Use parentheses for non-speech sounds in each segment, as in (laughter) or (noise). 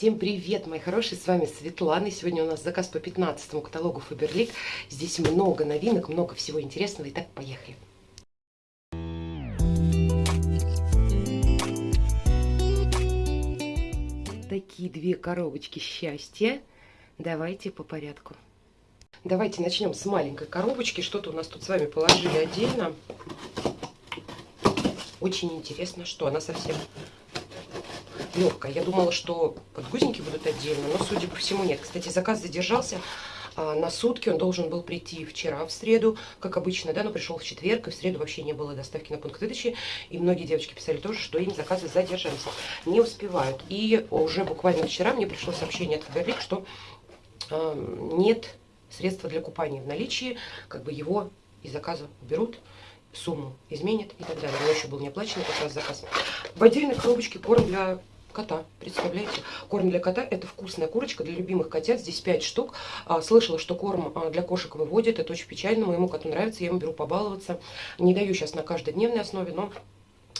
Всем привет, мои хорошие, с вами Светлана. И сегодня у нас заказ по 15 каталогу Фаберлик. Здесь много новинок, много всего интересного. Итак, поехали. Такие две коробочки счастья. Давайте по порядку. Давайте начнем с маленькой коробочки. Что-то у нас тут с вами положили отдельно. Очень интересно, что она совсем легкая. Я думала, что подгузники будут отдельно, но, судя по всему, нет. Кстати, заказ задержался а, на сутки. Он должен был прийти вчера, в среду, как обычно, да, но пришел в четверг, и в среду вообще не было доставки на пункт выдачи. И многие девочки писали тоже, что им заказы задержались, не успевают. И уже буквально вчера мне пришло сообщение от Фаберлик, что э, нет средства для купания в наличии, как бы его из заказа уберут сумму изменят и так далее. У еще был неоплаченный как раз заказ. В отдельной коробочке корм для кота, представляете? Корм для кота – это вкусная курочка для любимых котят, здесь 5 штук. А, слышала, что корм а, для кошек выводит, это очень печально, моему коту нравится, я ему беру побаловаться. Не даю сейчас на каждодневной основе, но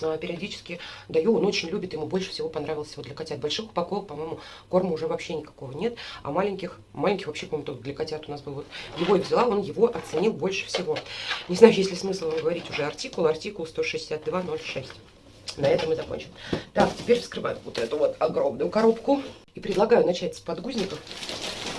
а, периодически даю, он очень любит, ему больше всего понравился вот для котят. Больших упаковок, по-моему, корма уже вообще никакого нет, а маленьких, маленьких вообще, по-моему, для котят у нас был вот, его и взяла, он его оценил больше всего. Не знаю, есть ли смысл говорить уже артикул, артикул 16206. На этом мы закончим. Так, теперь вскрываем вот эту вот огромную коробку. И предлагаю начать с подгузников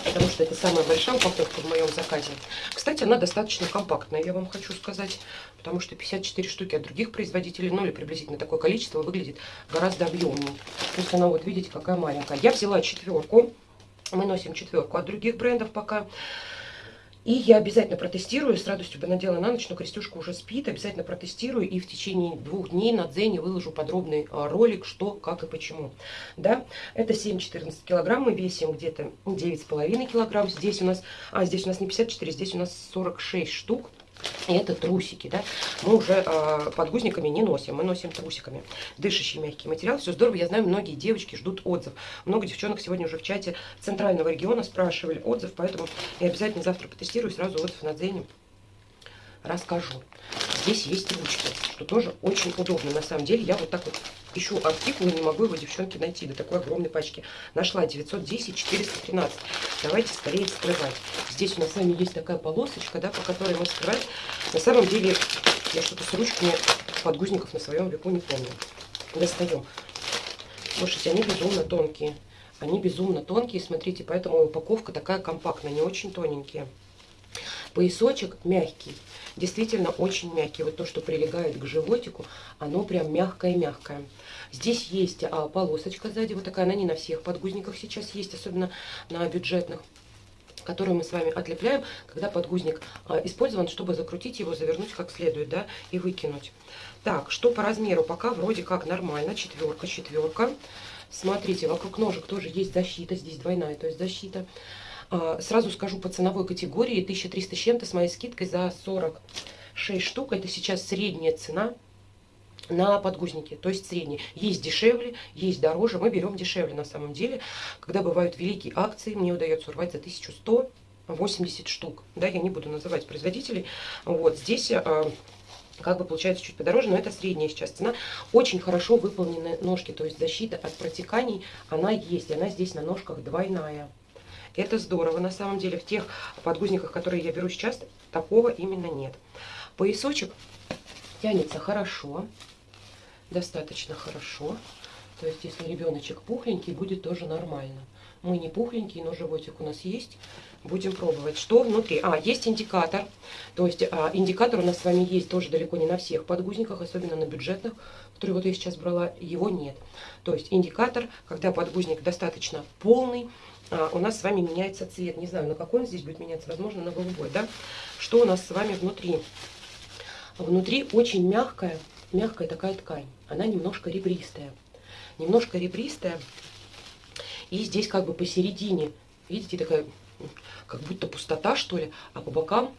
потому что это самая большая упаковка в моем заказе. Кстати, она достаточно компактная, я вам хочу сказать, потому что 54 штуки от других производителей, ну или приблизительно такое количество, выглядит гораздо объемнее. То есть она вот, видите, какая маленькая. Я взяла четверку, мы носим четверку от других брендов пока. И я обязательно протестирую, с радостью бы надела на ночь, но Крестюшка уже спит, обязательно протестирую и в течение двух дней на Дзене выложу подробный а, ролик, что, как и почему. Да, это 7-14 килограмм, мы весим где-то 9,5 килограмм, здесь у нас, а здесь у нас не 54, здесь у нас 46 штук. И это трусики, да. Мы уже э, подгузниками не носим, мы носим трусиками. Дышащий мягкий материал, все здорово. Я знаю, многие девочки ждут отзыв. Много девчонок сегодня уже в чате центрального региона спрашивали отзыв, поэтому я обязательно завтра потестирую, сразу отзыв на Дзене расскажу. Здесь есть ручки, что тоже очень удобно. На самом деле, я вот так вот ищу артикул и не могу его, девчонки, найти до такой огромной пачки. Нашла 910 413. Давайте скорее вскрывать. Здесь у нас с вами есть такая полосочка, да, по которой мы вскрываем. На самом деле, я что-то с ручками подгузников на своем веку не помню. Достаем. Слушайте, они безумно тонкие. Они безумно тонкие, смотрите, поэтому упаковка такая компактная, не очень тоненькие. Поясочек мягкий, действительно очень мягкий. Вот то, что прилегает к животику, оно прям мягкое-мягкое. Здесь есть а, полосочка сзади, вот такая, она не на всех подгузниках сейчас есть, особенно на бюджетных которую мы с вами отлепляем, когда подгузник а, использован, чтобы закрутить его, завернуть как следует, да, и выкинуть. Так, что по размеру, пока вроде как нормально, четверка, четверка. Смотрите, вокруг ножек тоже есть защита, здесь двойная, то есть защита. А, сразу скажу по ценовой категории 1300 с чем-то с моей скидкой за 46 штук. Это сейчас средняя цена на подгузники, то есть средний. Есть дешевле, есть дороже, мы берем дешевле на самом деле. Когда бывают великие акции, мне удается урвать за 1180 штук. Да, я не буду называть производителей. Вот здесь а, как бы получается чуть подороже, но это средняя сейчас цена. Очень хорошо выполнены ножки, то есть защита от протеканий, она есть, она здесь на ножках двойная. Это здорово, на самом деле. В тех подгузниках, которые я беру сейчас, такого именно нет. Поясочек тянется хорошо, достаточно хорошо. То есть, если ребеночек пухленький, будет тоже нормально. Мы не пухленькие, но животик у нас есть. Будем пробовать. Что внутри? А, есть индикатор. То есть, а, индикатор у нас с вами есть тоже далеко не на всех подгузниках, особенно на бюджетных, которые вот я сейчас брала, его нет. То есть, индикатор, когда подгузник достаточно полный, а, у нас с вами меняется цвет. Не знаю, на какой он здесь будет меняться, возможно, на голубой, да? Что у нас с вами внутри? Внутри очень мягкая, мягкая такая ткань. Она немножко ребристая. Немножко ребристая. И здесь как бы посередине, видите, такая, как будто пустота, что ли, а по бокам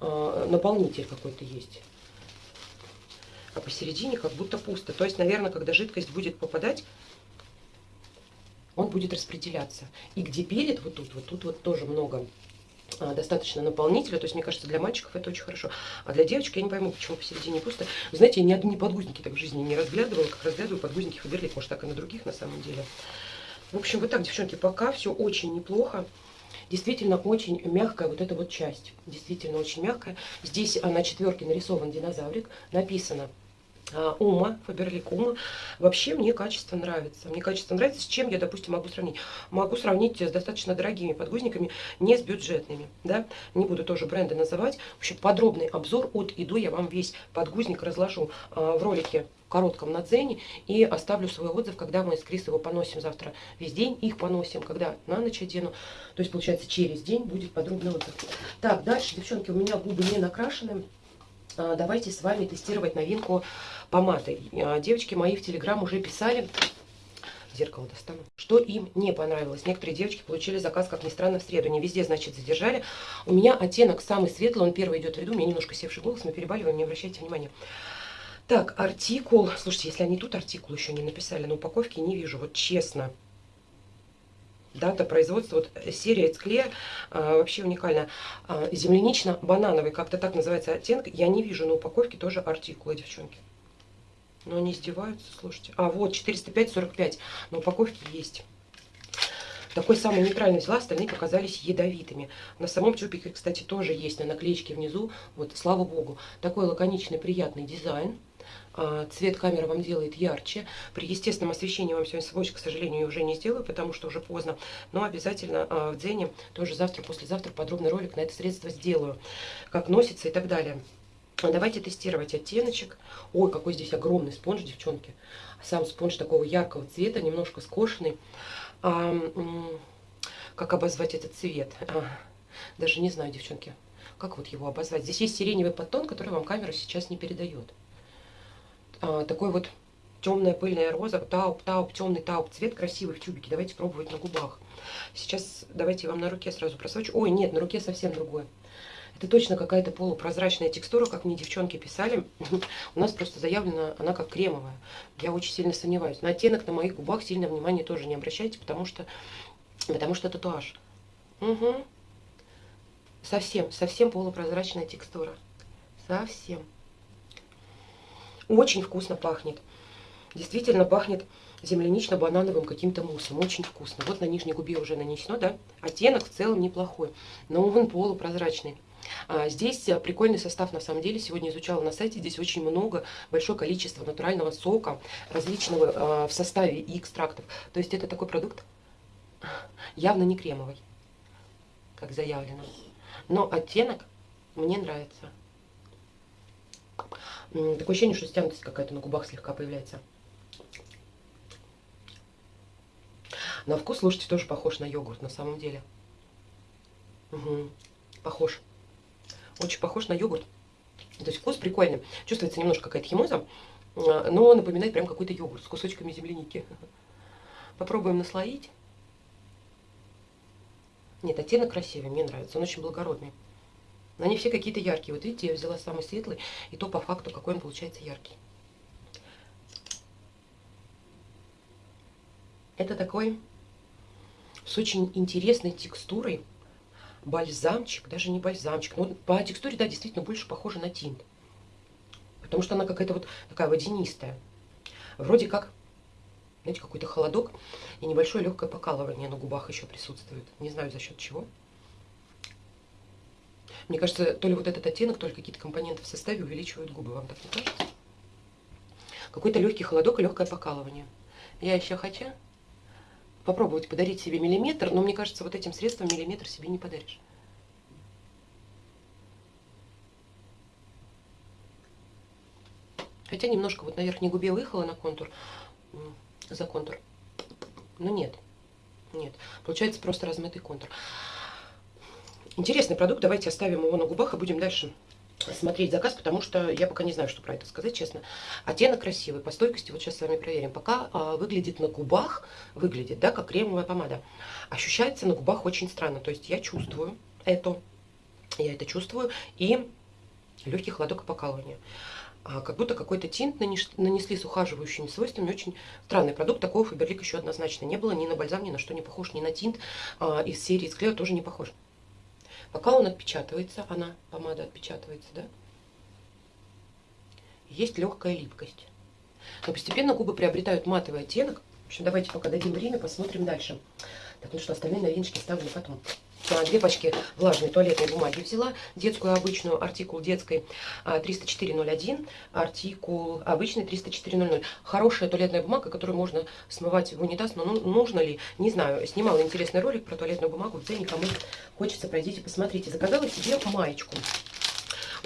э, наполнитель какой-то есть. А посередине как будто пусто. То есть, наверное, когда жидкость будет попадать он будет распределяться. И где перед, вот тут, вот тут вот тоже много а, достаточно наполнителя, то есть, мне кажется, для мальчиков это очень хорошо. А для девочек я не пойму, почему посередине пусто. Вы знаете, я ни одни подгузники так в жизни не разглядывала, как разглядываю подгузники Фаберлик, может, так и на других на самом деле. В общем, вот так, девчонки, пока все очень неплохо. Действительно очень мягкая вот эта вот часть. Действительно очень мягкая. Здесь на четверке нарисован динозаврик. Написано а, Ума, Фаберлик Ума. Вообще мне качество нравится. Мне качество нравится. С чем я, допустим, могу сравнить? Могу сравнить с достаточно дорогими подгузниками, не с бюджетными. Да? Не буду тоже бренды называть. В общем, подробный обзор от и до я вам весь подгузник разложу а, в ролике коротком на дзене и оставлю свой отзыв, когда мы с Крис его поносим завтра весь день, их поносим, когда на ночь одену. То есть, получается, через день будет подробный отзыв. Так, дальше, девчонки, у меня губы не накрашены. А, давайте с вами тестировать новинку помады. А, девочки мои в Телеграм уже писали, зеркало достану, что им не понравилось. Некоторые девочки получили заказ, как ни странно, в среду. Не везде, значит, задержали. У меня оттенок самый светлый, он первый идет в ряду. У меня немножко севший голос, мы перебаливаем, не обращайте внимания. Так, артикул. Слушайте, если они тут артикул еще не написали на упаковке, не вижу, вот честно. Дата производства, вот серия Эцклер, а, вообще уникальная. А, Землянично-банановый, как-то так называется оттенок. Я не вижу на упаковке тоже артикула, девчонки. Но они издеваются, слушайте. А, вот, 405-45 на упаковке есть. Такой самый нейтральный взяла, остальные показались ядовитыми. На самом тюбике, кстати, тоже есть на наклеечке внизу. Вот, слава богу. Такой лаконичный, приятный дизайн. А, цвет камера вам делает ярче. При естественном освещении вам сегодня сводч, к сожалению, уже не сделаю, потому что уже поздно. Но обязательно а, в Дзене тоже завтра, послезавтра подробный ролик на это средство сделаю. Как носится и так далее. Давайте тестировать оттеночек. Ой, какой здесь огромный спонж, девчонки. Сам спонж такого яркого цвета, немножко скошенный. А, как обозвать этот цвет? А, даже не знаю, девчонки. Как вот его обозвать? Здесь есть сиреневый подтон, который вам камера сейчас не передает а, такой вот темная пыльная роза, тауп, тауп, темный тауп, цвет красивый в тюбике. Давайте пробовать на губах. Сейчас давайте я вам на руке сразу просвечу. Ой, нет, на руке совсем другое. Это точно какая-то полупрозрачная текстура, как мне девчонки писали. (laughs) У нас просто заявлена она как кремовая. Я очень сильно сомневаюсь. На оттенок на моих губах сильно внимания тоже не обращайте, потому что, потому что татуаж. Угу. Совсем, совсем полупрозрачная текстура. Совсем. Очень вкусно пахнет. Действительно пахнет землянично-банановым каким-то муссом. Очень вкусно. Вот на нижней губе уже нанесено, да? Оттенок в целом неплохой, но он полупрозрачный. А, здесь э, прикольный состав, на самом деле, сегодня изучала на сайте, здесь очень много, большое количество натурального сока, различного а, в составе и экстрактов. То есть это такой продукт явно не кремовый, как заявлено. Но оттенок мне нравится. Такое ощущение, что стянутость какая-то на губах слегка появляется. На вкус, слушайте, тоже похож на йогурт на самом деле. Угу. Похож. Очень похож на йогурт. То есть вкус прикольный. Чувствуется немножко какая-то химоза, а, но напоминает прям какой-то йогурт с кусочками земляники. Попробуем наслоить. Нет, оттенок красивый, мне нравится. Он очень благородный. Они все какие-то яркие. Вот видите, я взяла самый светлый, и то по факту какой он получается яркий. Это такой с очень интересной текстурой бальзамчик, даже не бальзамчик, но по текстуре, да, действительно больше похоже на тинт. Потому что она какая-то вот такая водянистая. Вроде как, знаете, какой-то холодок и небольшое легкое покалывание на губах еще присутствует. Не знаю за счет чего. Мне кажется, то ли вот этот оттенок, то ли какие-то компоненты в составе увеличивают губы. Вам так не кажется? Какой-то легкий холодок и легкое покалывание. Я еще хочу попробовать подарить себе миллиметр, но мне кажется, вот этим средством миллиметр себе не подаришь. Хотя немножко вот на верхней губе выехала на контур, за контур. Но нет, нет. Получается просто размытый контур. Интересный продукт, давайте оставим его на губах и будем дальше смотреть заказ, потому что я пока не знаю, что про это сказать, честно. Оттенок красивый, по стойкости, вот сейчас с вами проверим. Пока а, выглядит на губах, выглядит, да, как кремовая помада. Ощущается на губах очень странно, то есть я чувствую это, я это чувствую, и легкий холодок и покалывание. А, как будто какой-то тинт нанесли с ухаживающими свойствами. Очень странный продукт. Такого Фаберлик еще однозначно не было. Ни на бальзам, ни на что не похож, ни на тинт а, из серии из клея тоже не похож. Пока он отпечатывается, она, помада отпечатывается, да, есть легкая липкость. Но постепенно губы приобретают матовый оттенок, В общем, давайте пока дадим время, посмотрим дальше. Так, ну что, остальные новиночки ставлю потом. А, две пачки влажной туалетной бумаги взяла. Детскую обычную, артикул детской 30401, а, артикул обычный 30400. Хорошая туалетная бумага, которую можно смывать в унитаз, но ну, нужно ли, не знаю. Снимала интересный ролик про туалетную бумагу, где никому хочется, пройдите, посмотрите. Заказала себе маечку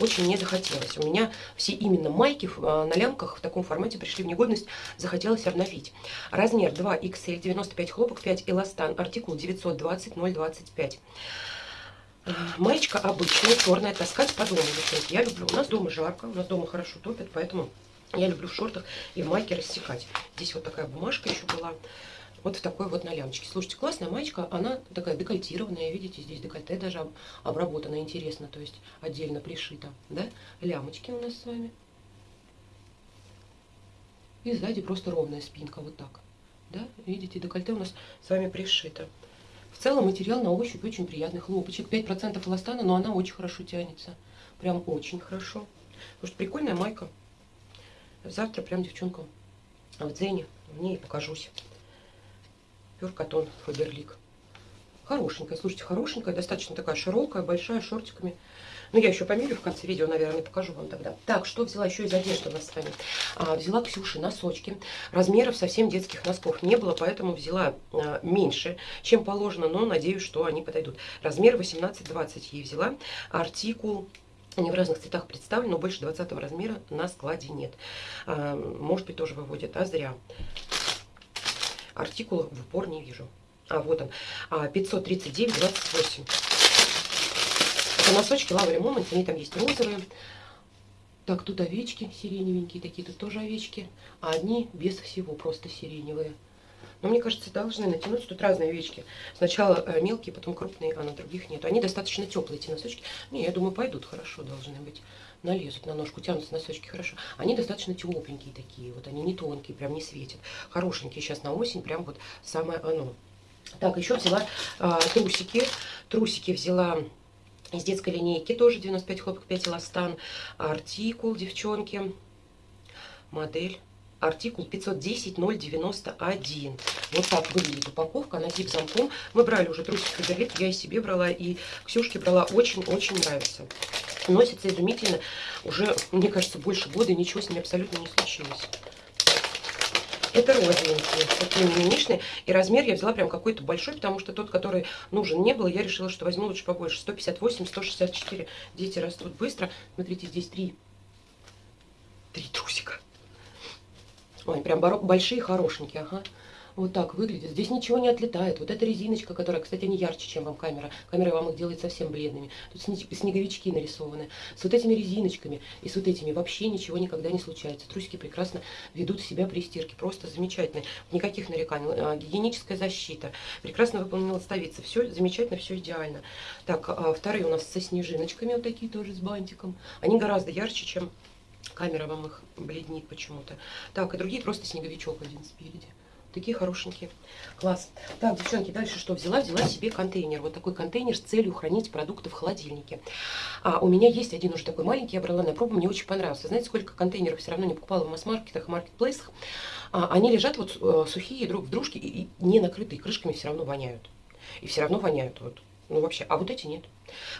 очень не захотелось. У меня все именно майки а, на лямках в таком формате пришли в негодность, захотелось обновить. Размер 2XL, 95 хлопок, 5 эластан, артикул 920 025. А, маечка обычная, черная, таскать по дому. Я люблю, у нас дома жарко, у нас дома хорошо топят, поэтому я люблю в шортах и в майке рассекать. Здесь вот такая бумажка еще была вот в такой вот на лямочке. Слушайте, классная маечка, она такая декольтированная, видите, здесь декольте даже обработано интересно, то есть отдельно пришито, да? Лямочки у нас с вами. И сзади просто ровная спинка, вот так, да? Видите, декольте у нас с вами пришито. В целом материал на ощупь очень приятный, хлопочек, 5% эластана, но она очень хорошо тянется, прям очень хорошо. Потому что прикольная майка. Завтра прям девчонкам в Дзене в ней покажусь. Пюркотон Фаберлик. Хорошенькая, слушайте, хорошенькая, достаточно такая широкая, большая, шортиками. Ну, я еще померю в конце видео, наверное, покажу вам тогда. Так, что взяла еще из одежды у нас с вами? А, взяла Ксюши носочки. Размеров совсем детских носков не было, поэтому взяла а, меньше, чем положено, но надеюсь, что они подойдут. Размер 18-20 ей взяла. Артикул они в разных цветах представлены, но больше 20 размера на складе нет. А, может быть, тоже выводят, а зря артикула в упор не вижу. А, вот он. 539,28. А, Это носочки Лаври Момент, они там есть розовые. Так, тут овечки сиреневенькие такие, тут тоже овечки. А одни без всего, просто сиреневые. Но мне кажется, должны натянуться. Тут разные овечки. Сначала э, мелкие, потом крупные, а на других нет. Они достаточно теплые, эти носочки. Не, я думаю, пойдут хорошо, должны быть налезут на ножку, тянутся носочки хорошо. Они достаточно тепленькие такие, вот они не тонкие, прям не светят. Хорошенькие сейчас на осень, прям вот самое оно. Так, еще взяла а, трусики. Трусики взяла из детской линейки, тоже 95 хлопок, 5 эластан. Артикул, девчонки, модель артикул 510-091. Вот так выглядит упаковка, она зип замком. Мы брали уже трусики Фаберлик, я и себе брала, и Ксюшке брала. Очень-очень нравится. Носится изумительно. Уже, мне кажется, больше года, ничего с ними абсолютно не случилось. Это розовенькие, такие мимишные. И размер я взяла прям какой-то большой, потому что тот, который нужен не был, я решила, что возьму лучше побольше. 158-164. Дети растут быстро. Смотрите, здесь три. Три трусика. Ой, прям большие, хорошенькие, ага. Вот так выглядит. Здесь ничего не отлетает. Вот эта резиночка, которая, кстати, не ярче, чем вам камера. Камера вам их делает совсем бледными. Тут снеговички нарисованы. С вот этими резиночками и с вот этими вообще ничего никогда не случается. Трусики прекрасно ведут себя при стирке. Просто замечательно. Никаких нареканий. А, гигиеническая защита. Прекрасно выполнена ластовица. Все замечательно, все идеально. Так, а, вторые у нас со снежиночками. Вот такие тоже с бантиком. Они гораздо ярче, чем Камера вам их бледнит почему-то. Так, и другие просто снеговичок один спереди. Такие хорошенькие. Класс. Так, девчонки, дальше что взяла? Взяла себе контейнер. Вот такой контейнер с целью хранить продукты в холодильнике. А, у меня есть один уже такой маленький, я брала на пробу, мне очень понравился. Знаете, сколько контейнеров все равно не покупала в масс-маркетах, маркетплейсах? А, они лежат вот э, сухие друг в дружке и, и не накрытые крышками все равно воняют. И все равно воняют. Вот ну, вообще, а вот эти нет.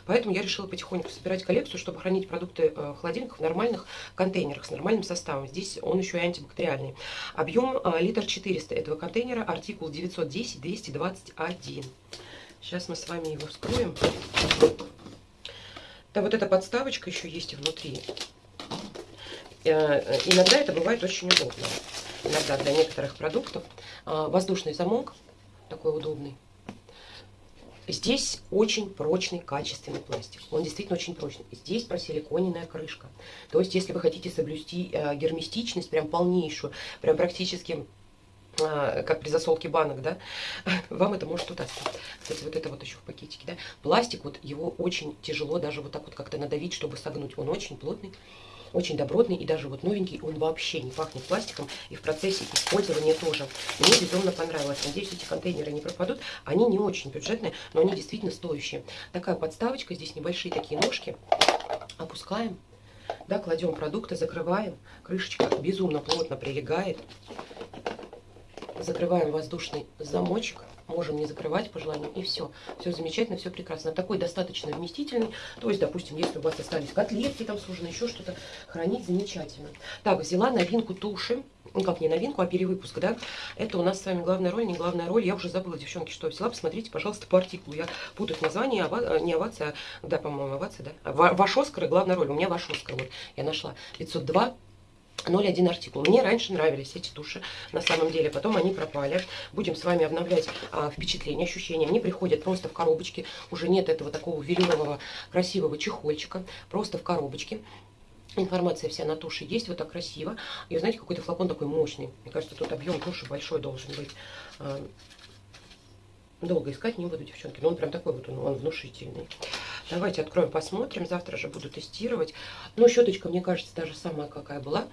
Поэтому я решила потихоньку собирать коллекцию, чтобы хранить продукты э, в холодильниках в нормальных контейнерах с нормальным составом. Здесь он еще и антибактериальный. Объем э, литр 400 этого контейнера, артикул 910-221. Сейчас мы с вами его вскроем. Да, вот эта подставочка еще есть внутри. Э, иногда это бывает очень удобно. Иногда для некоторых продуктов. Воздушный замок, такой удобный. Здесь очень прочный, качественный пластик. Он действительно очень прочный. Здесь просиликоненная крышка. То есть, если вы хотите соблюсти э, герместичность, прям полнейшую, прям практически э, как при засолке банок, да, (laughs) вам это может удастся. Кстати, вот это вот еще в пакетике, да. Пластик, вот его очень тяжело даже вот так вот как-то надавить, чтобы согнуть. Он очень плотный очень добротный и даже вот новенький, он вообще не пахнет пластиком и в процессе использования тоже. Мне безумно понравилось. Надеюсь, эти контейнеры не пропадут. Они не очень бюджетные, но они действительно стоящие. Такая подставочка, здесь небольшие такие ножки. Опускаем, да, кладем продукты, закрываем. Крышечка безумно плотно прилегает. закрываем воздушный замочек можем не закрывать по желанию, и все. Все замечательно, все прекрасно. Такой достаточно вместительный, то есть, допустим, если у вас остались котлетки там сужены, еще что-то, хранить замечательно. Так, взяла новинку туши, ну как не новинку, а перевыпуск, да, это у нас с вами главная роль, не главная роль, я уже забыла, девчонки, что взяла, посмотрите, пожалуйста, по артикулу, я путаю название, ава, не овация, да, по-моему, овация, да, ваш Оскар и главная роль, у меня ваш Оскар, вот, я нашла, 502 0,1 артикул. Мне раньше нравились эти туши, на самом деле, потом они пропали. Будем с вами обновлять а, впечатления, ощущения. Они приходят просто в коробочке, уже нет этого такого велюрового красивого чехольчика, просто в коробочке. Информация вся на туше есть, вот так красиво. И знаете, какой-то флакон такой мощный. Мне кажется, тут объем туши большой должен быть. А, долго искать не буду, девчонки, но он прям такой вот, он, он внушительный. Давайте откроем, посмотрим. Завтра же буду тестировать. Но щеточка, мне кажется, даже самая какая была.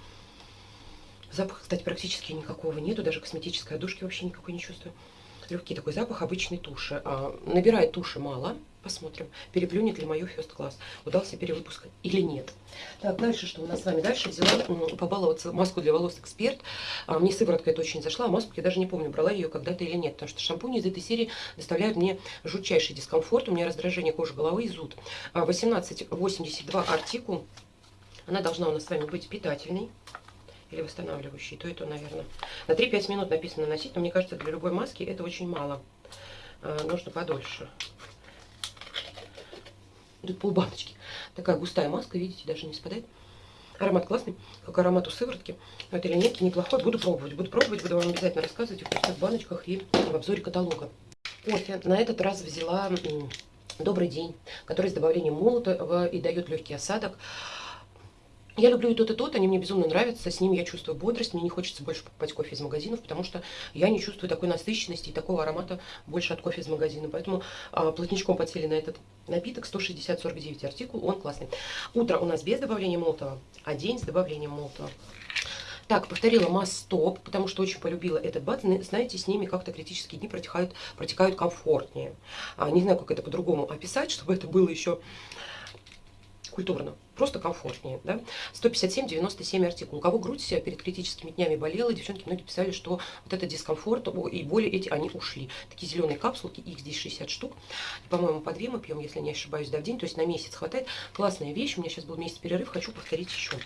Запаха, кстати, практически никакого нету. Даже косметической одушки вообще никакой не чувствую. Легкий такой запах обычной туши. А, набирает туши мало. Посмотрим, переплюнет ли мою First Class. Удался перевыпуск или нет. Так, дальше что у нас с вами? Дальше взяла побаловаться маску для волос Эксперт. А, мне сыворотка это очень зашла, а маску я даже не помню, брала ее когда-то или нет. Потому что шампуни из этой серии доставляют мне жутчайший дискомфорт. У меня раздражение кожи головы и зуд. 1882 а, артикул. Она должна у нас с вами быть питательной или восстанавливающий, то это, наверное. На 3-5 минут написано носить, но мне кажется, для любой маски это очень мало. А, нужно подольше. Тут полбаночки. Такая густая маска, видите, даже не спадает. Аромат классный, как аромат у сыворотки. Но это линейки неплохой. Буду пробовать. Буду пробовать, буду вам обязательно рассказывать в пустых баночках и в обзоре каталога. Кофе. На этот раз взяла Добрый день, который с добавлением молота и дает легкий осадок. Я люблю и тот, и тот, они мне безумно нравятся, с ними я чувствую бодрость, мне не хочется больше покупать кофе из магазинов, потому что я не чувствую такой насыщенности и такого аромата больше от кофе из магазина. Поэтому а, плотничком подсели на этот напиток, 160-49 артикул, он классный. Утро у нас без добавления молотого, а день с добавлением молотого. Так, повторила масс-стоп, потому что очень полюбила этот бат. Знаете, с ними как-то критические дни протекают, протекают комфортнее. А, не знаю, как это по-другому описать, (laughs) чтобы это было еще культурно, просто комфортнее, да. 157-97 артикул. У кого грудь перед критическими днями болела, девчонки многие писали, что вот этот дискомфорт и боли эти, они ушли. Такие зеленые капсулки, их здесь 60 штук. По-моему, по две мы пьем, если не ошибаюсь, да, в день, то есть на месяц хватает. Классная вещь, у меня сейчас был месяц перерыв, хочу повторить еще.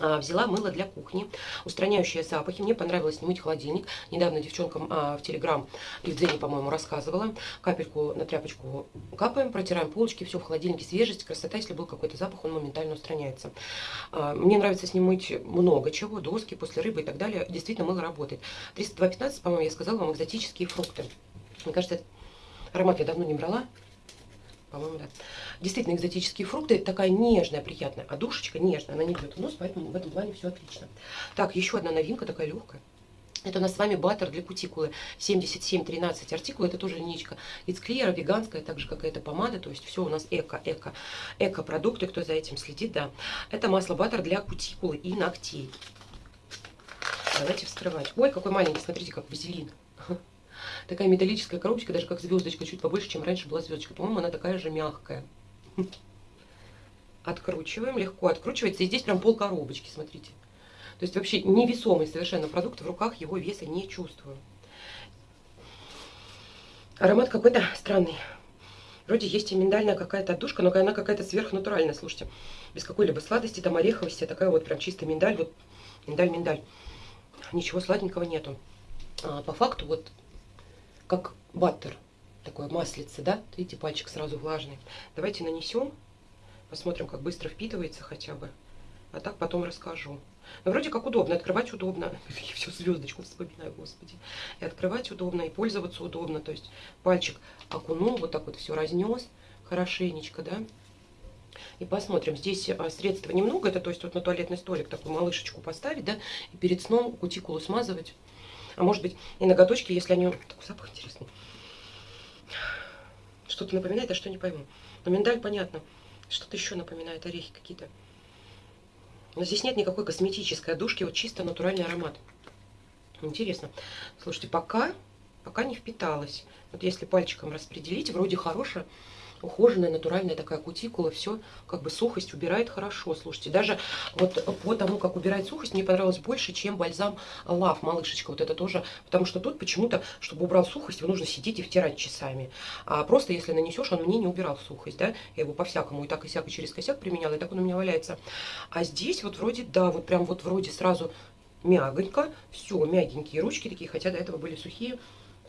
А, взяла мыло для кухни, устраняющее запахи. Мне понравилось не мыть холодильник. Недавно девчонкам а, в Телеграм и в Дзене, по-моему, рассказывала. Капельку на тряпочку капаем, протираем полочки, все в холодильнике, свежесть, красота. Если был какой-то запах, он моментально устраняется. А, мне нравится с ним мыть много чего, доски после рыбы и так далее. Действительно, мыло работает. 302.15, по-моему, я сказала вам, экзотические фрукты. Мне кажется, аромат я давно не брала. По-моему, да. Действительно, экзотические фрукты. Такая нежная, приятная. А душечка нежная, она не бьет в нос, поэтому в этом плане все отлично. Так, еще одна новинка, такая легкая. Это у нас с вами баттер для кутикулы 7713 артикул. Это тоже линейка It's Clear, веганская, так же как и эта помада. То есть все у нас эко, эко, эко продукты, кто за этим следит, да. Это масло баттер для кутикулы и ногтей. Давайте вскрывать. Ой, какой маленький, смотрите, как вазелин. Такая металлическая коробочка, даже как звездочка, чуть побольше, чем раньше была звездочка. По-моему, она такая же мягкая. Откручиваем, легко откручивается. И здесь прям пол коробочки, смотрите. То есть вообще невесомый совершенно продукт. В руках его веса не чувствую. Аромат какой-то странный. Вроде есть и миндальная какая-то отдушка, но она какая-то сверхнатуральная, слушайте. Без какой-либо сладости, там ореховости, такая вот прям чистая миндаль. Вот миндаль-миндаль. Ничего сладенького нету. А, по факту вот как баттер, такое маслице, да? Видите, пальчик сразу влажный. Давайте нанесем, посмотрим, как быстро впитывается хотя бы. А так потом расскажу. Но вроде как удобно, открывать удобно. (laughs) Я все звездочку вспоминаю, господи. И открывать удобно, и пользоваться удобно. То есть пальчик окунул, вот так вот все разнес хорошенечко, да. И посмотрим, здесь а, средства немного, это то есть вот на туалетный столик такую малышечку поставить, да, и перед сном кутикулу смазывать. А может быть и ноготочки, если они... Такой запах интересный. Что-то напоминает, а что не пойму. Но миндаль понятно. Что-то еще напоминает, орехи какие-то. Но здесь нет никакой косметической одушки, вот чисто натуральный аромат. Интересно. Слушайте, пока, пока не впиталась. Вот если пальчиком распределить, вроде хорошая, ухоженная, натуральная такая кутикула, все как бы сухость убирает хорошо. Слушайте, даже вот по тому, как убирает сухость, мне понравилось больше, чем бальзам Лав, малышечка. Вот это тоже, потому что тут почему-то, чтобы убрал сухость, его нужно сидеть и втирать часами. А просто если нанесешь, он мне не убирал сухость, да, я его по-всякому и так и сяк, через косяк применяла, и так он у меня валяется. А здесь вот вроде, да, вот прям вот вроде сразу мягонько, все, мягенькие ручки такие, хотя до этого были сухие,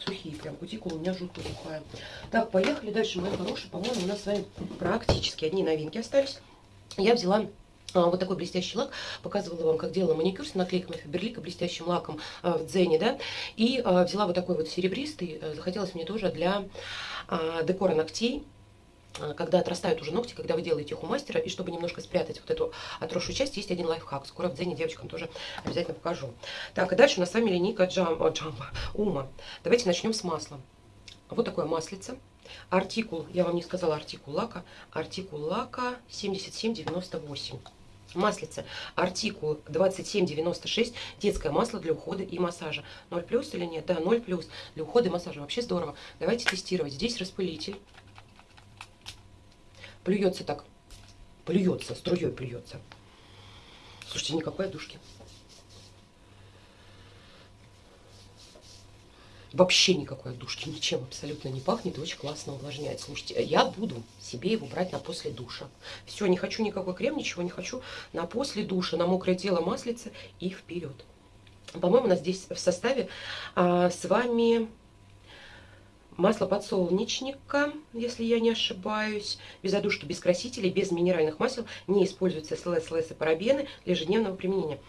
сухие, прям кутикула у меня жутко сухая. Так, поехали дальше, мои хорошие. По-моему, у нас с вами практически одни новинки остались. Я взяла а, вот такой блестящий лак. Показывала вам, как делала маникюр с наклейками Фаберлика блестящим лаком а, в Дзене, да. И а, взяла вот такой вот серебристый. Захотелось мне тоже для декора ногтей когда отрастают уже ногти, когда вы делаете их у мастера, и чтобы немножко спрятать вот эту отросшую часть, есть один лайфхак. Скоро в Дзене девочкам тоже обязательно покажу. Так, и дальше у нас с вами линейка Джамба, Джамба Ума. Давайте начнем с масла. Вот такое маслице. Артикул, я вам не сказала артикул лака, артикул лака 7798. Маслице, артикул 2796, детское масло для ухода и массажа. 0 плюс или нет? Да, 0 плюс для ухода и массажа. Вообще здорово. Давайте тестировать. Здесь распылитель. Плюется так. Плюется, струей плюется. Слушайте, никакой одушки. Вообще никакой отдушки, ничем абсолютно не пахнет и очень классно увлажняет. Слушайте, я буду себе его брать на после душа. Все, не хочу никакой крем, ничего не хочу. На после душа, на мокрое тело маслица и вперед. По-моему, у нас здесь в составе а, с вами масло подсолнечника, если я не ошибаюсь, без одушки, без красителей, без минеральных масел, не используются СЛС, СЛС и парабены для ежедневного применения.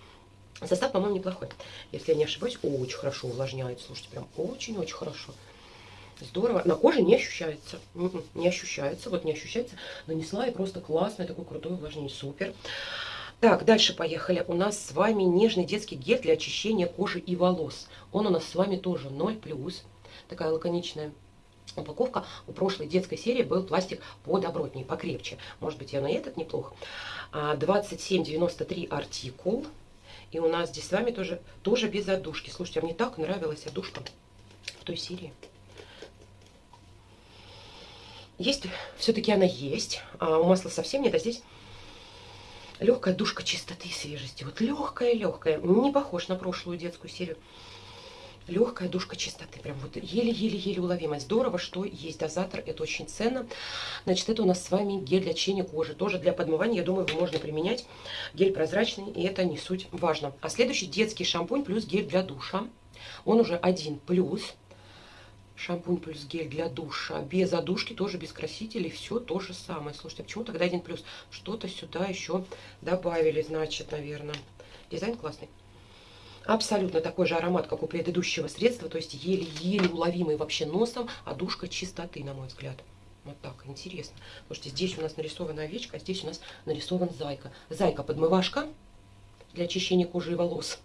Состав, по-моему, неплохой. Если я не ошибаюсь, очень хорошо увлажняет. Слушайте, прям очень-очень хорошо. Здорово. На коже не ощущается. М-м, не ощущается. Вот не ощущается. Нанесла и просто классное такое крутое увлажнение. Супер. Так, дальше поехали. У нас с вами нежный детский гель для очищения кожи и волос. Он у нас с вами тоже 0+. Такая лаконичная упаковка. У прошлой детской серии был пластик подобротней, покрепче. Может быть, я на этот неплохо. 27,93 а, артикул. И у нас здесь с вами тоже, тоже без отдушки. Слушайте, а мне так нравилась отдушка в той серии. Есть, все-таки она есть. А у масла совсем нет, а здесь легкая душка чистоты и свежести. Вот легкая-легкая. Не похож на прошлую детскую серию. Легкая душка чистоты. Прям вот еле-еле-еле уловимая. Здорово, что есть дозатор. Это очень ценно. Значит, это у нас с вами гель для чения кожи. Тоже для подмывания, я думаю, его можно применять. Гель прозрачный, и это не суть важно. А следующий детский шампунь плюс гель для душа. Он уже один плюс. Шампунь плюс гель для душа. Без одушки, тоже без красителей. Все то же самое. Слушайте, а почему тогда один плюс? Что-то сюда еще добавили, значит, наверное. Дизайн классный. Абсолютно такой же аромат, как у предыдущего средства, то есть еле-еле уловимый вообще носом, а душка чистоты, на мой взгляд. Вот так, интересно. Слушайте, здесь у нас нарисована овечка, а здесь у нас нарисован зайка. Зайка-подмывашка для очищения кожи и волос.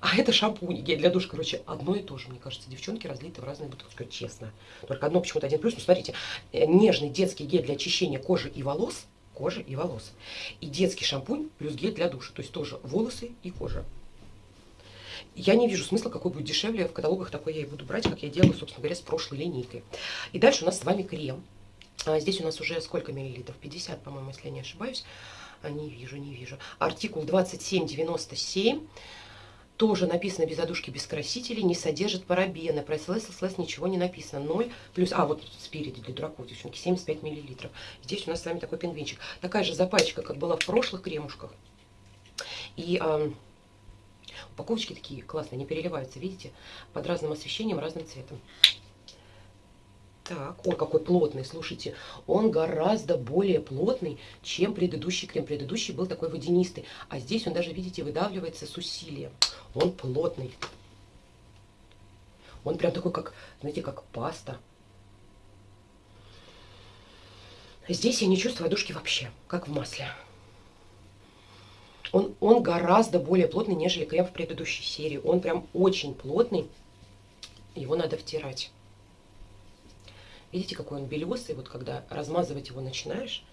А это шампунь, гель для душа, короче, одно и то же, мне кажется, девчонки разлиты в разные бутылки, честно. Только одно почему-то один плюс, ну смотрите, э, нежный детский гель для очищения кожи и волос, кожи и волос. И детский шампунь плюс гель для душа, то есть тоже волосы и кожа. Я не вижу смысла, какой будет дешевле. В каталогах такой я и буду брать, как я делаю, собственно говоря, с прошлой линейкой. И дальше у нас с вами крем. А здесь у нас уже сколько миллилитров? 50, по-моему, если я не ошибаюсь. А, не вижу, не вижу. Артикул 2797. Тоже написано без одушки, без красителей, не содержит парабены. Про СЛС ничего не написано. 0 плюс, а вот спереди для дураков, девчонки, 75 миллилитров. Здесь у нас с вами такой пингвинчик. Такая же запачка, как была в прошлых кремушках. И Упаковочки такие классные, не переливаются, видите? Под разным освещением, разным цветом. Так, ой, какой плотный, слушайте, он гораздо более плотный, чем предыдущий крем. Предыдущий был такой водянистый, а здесь он даже, видите, выдавливается с усилием. Он плотный. Он прям такой, как, знаете, как паста. Здесь я не чувствую одушки вообще, как в масле он, он гораздо более плотный, нежели крем в предыдущей серии. Он прям очень плотный. Его надо втирать. Видите, какой он белесый, вот когда размазывать его начинаешь.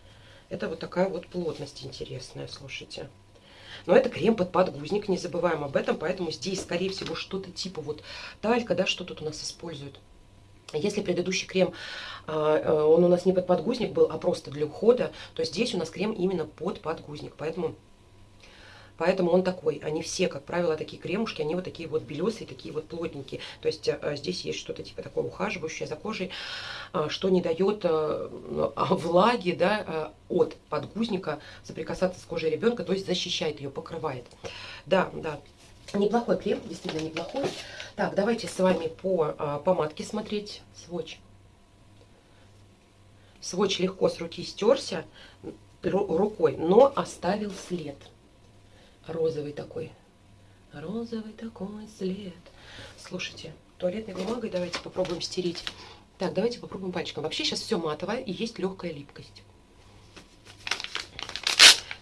Это вот такая вот плотность интересная, слушайте. Но это крем под подгузник, не забываем об этом, поэтому здесь, скорее всего, что-то типа вот талька, да, что тут у нас используют. Если предыдущий крем, а, э, он у нас не под подгузник был, а просто для ухода, то здесь у нас крем именно под подгузник. Поэтому Поэтому он такой. Они все, как правило, такие кремушки, они вот такие вот белесые, такие вот плотненькие. То есть э, здесь есть что-то типа такое ухаживающее за кожей, э, что не дает э, (laughs) влаги да, от подгузника соприкасаться с кожей ребенка, то есть защищает ее, покрывает. Да, да, неплохой крем, действительно неплохой. Так, давайте с вами по помадке смотреть сводч. Сводч легко с руки стерся рукой, но оставил след розовый такой. Розовый такой след. Слушайте, туалетной бумагой давайте попробуем стереть. Так, давайте попробуем пальчиком. Вообще сейчас все матовое и есть легкая липкость.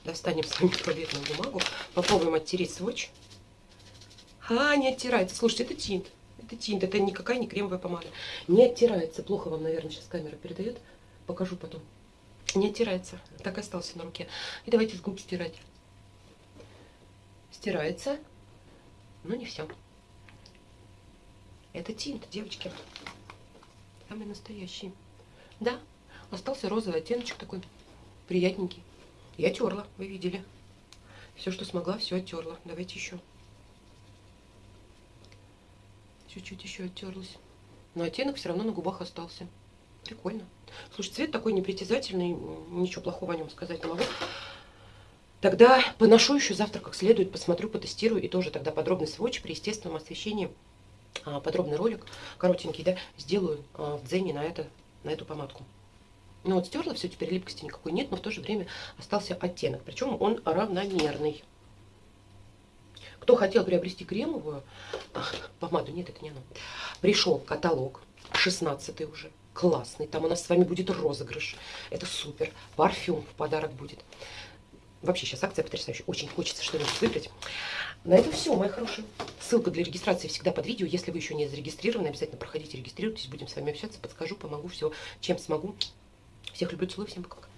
Достанем с вами туалетную бумагу. Попробуем оттереть сводч. А, не оттирается. Слушайте, это тинт. Это тинт, это никакая не кремовая помада. Не оттирается. Плохо вам, наверное, сейчас камера передает. Покажу потом. Не оттирается. Так остался на руке. И давайте с губ стирать стирается, но не все. Это тинт, девочки. Самый настоящий. Да, остался розовый оттеночек такой приятненький. Я терла, вы видели. Все, что смогла, все оттерла. Давайте еще. Чуть-чуть еще оттерлась. Но оттенок все равно на губах остался. Прикольно. Слушай, цвет такой непритязательный, ничего плохого о нем сказать не могу. Тогда поношу еще завтра как следует, посмотрю, потестирую и тоже тогда подробный сводч при естественном освещении, а, подробный ролик, коротенький, да, сделаю а, в дзене на, это, на эту помадку. Ну вот стерла все, теперь липкости никакой нет, но в то же время остался оттенок, причем он равномерный. Кто хотел приобрести кремовую помаду, нет, это не оно, пришел каталог, 16 уже, классный, там у нас с вами будет розыгрыш, это супер, парфюм в подарок будет. Вообще сейчас акция потрясающая. Очень хочется что-нибудь выиграть. На этом все, мои хорошие. Ссылка для регистрации всегда под видео. Если вы еще не зарегистрированы, обязательно проходите, регистрируйтесь. Будем с вами общаться, подскажу, помогу, все, чем смогу. Всех люблю, целую, всем пока-пока.